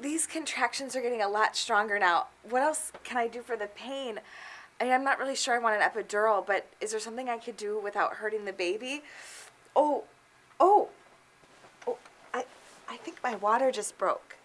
these contractions are getting a lot stronger now. What else can I do for the pain? I, mean, I'm not really sure I want an epidural, but is there something I could do without hurting the baby? Oh, oh, oh, I, I think my water just broke.